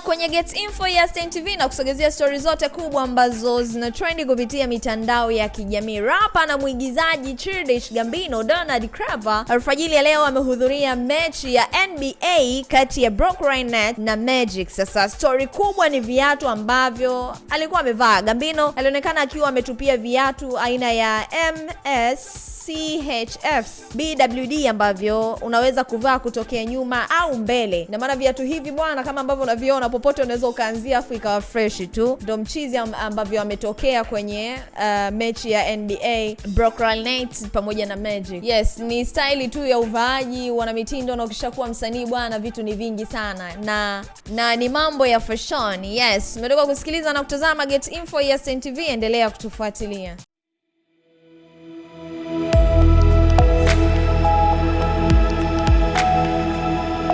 kwenye Get Info ya Stein TV na kusogezea stori zote kubwa ambazo zina trendi kupitia mitandao ya kijamii. Rapa na mwigizaji Childish Gambino Donald Craver alfajili ya leo amehudhuria mechi ya NBA kati ya Brooklyn Nets na Magic. Sasa stori kubwa ni viatu ambavyo alikuwa amevaa. Gambino alionekana akiwa ametupia viatu aina ya MS CHF BWD ambavyo unaweza kuvaa kutokea nyuma au mbele. Na maana viatu hivi bwana, kama ambavyo unaviona popote unaweza ukaanzia afu ikawa fresh tu. Ndo mchizi ambavyo ametokea kwenye uh, mechi ya NBA Nets pamoja na Magic. Yes, ni staili tu ya uvaaji, wana mitindo na ukishakuwa msanii bwana, vitu ni vingi sana na na ni mambo ya fashion. Yes, umetoka kusikiliza na kutazama Get Info ya Stein TV, endelea kutufuatilia.